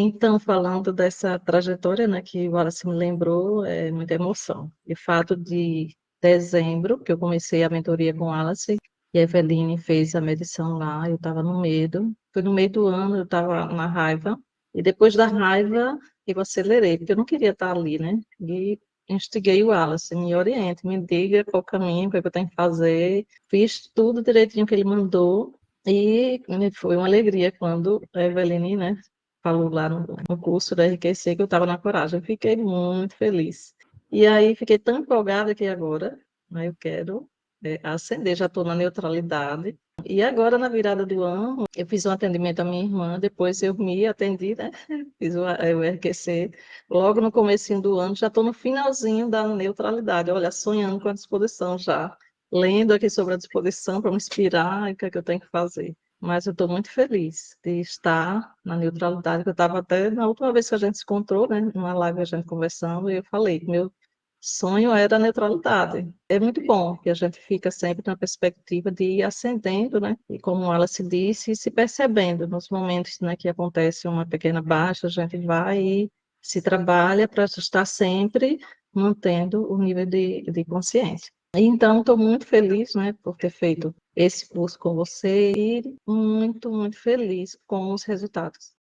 Então, falando dessa trajetória, né, que o Wallace me lembrou, é muita emoção. E o fato de dezembro, que eu comecei a mentoria com o Wallace, e a Eveline fez a medição lá, eu estava no medo. Foi no meio do ano, eu estava na raiva. E depois da raiva, eu acelerei, porque eu não queria estar ali, né? E instiguei o Wallace, me oriente, me diga qual caminho, o que eu tenho que fazer. Fiz tudo direitinho que ele mandou. E foi uma alegria quando a Eveline, né, falou lá no, no curso da RQC que eu estava na coragem. Eu fiquei muito feliz. E aí fiquei tão empolgada que agora né, eu quero é, ascender, já estou na neutralidade. E agora, na virada do ano, eu fiz um atendimento à minha irmã, depois eu me atendi, né? Fiz o, o RQC. Logo no começo do ano, já estou no finalzinho da neutralidade, olha, sonhando com a disposição já. Lendo aqui sobre a disposição para me inspirar e o que é que eu tenho que fazer. Mas eu estou muito feliz de estar na neutralidade, que eu estava até na última vez que a gente se encontrou, né? Numa live a gente conversando, e eu falei que meu sonho era a neutralidade. É muito bom que a gente fica sempre na perspectiva de ir ascendendo, né? E como ela se disse, se percebendo nos momentos né, que acontece uma pequena baixa, a gente vai e se trabalha para estar sempre mantendo o nível de, de consciência. Então, estou muito feliz né, por ter feito esse curso com você e muito, muito feliz com os resultados.